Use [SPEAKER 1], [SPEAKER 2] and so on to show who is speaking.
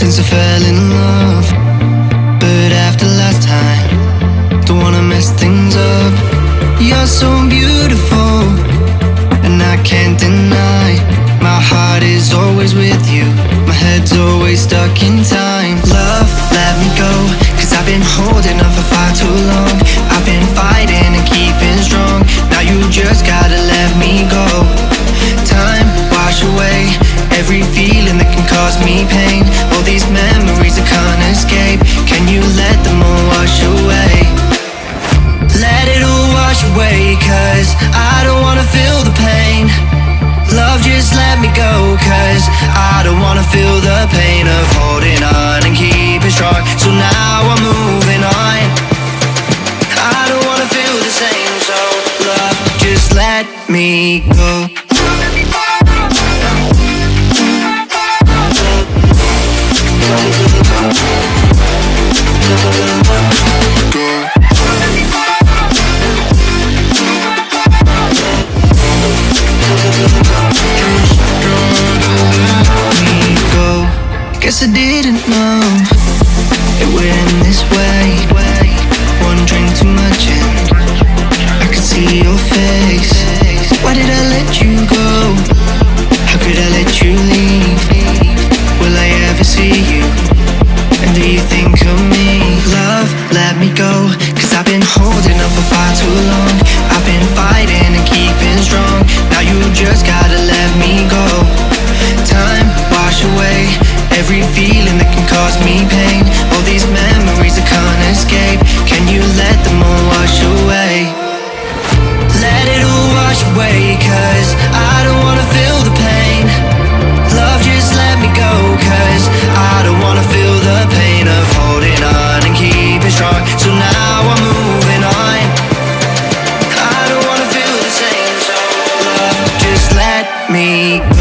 [SPEAKER 1] since I fell in love. But after last time Don't wanna mess things up. You're so beautiful And I can't deny My heart is always with you. My head's always stuck in time. Love, let me go Cause I've been holding on for far too long. me go Guess I didn't know it went this way. One drink too much. let me go. Cause I've been holding up a fight too long. I've been fighting and keeping strong. Now you just gotta let me go. Time wash away Every feeling that can cause me pain. All these memories I can't escape. Can you let them all wash away? Let it all wash away cause I don't wanna feel the pain. Love just let me go cause I don't wanna feel the pain. me.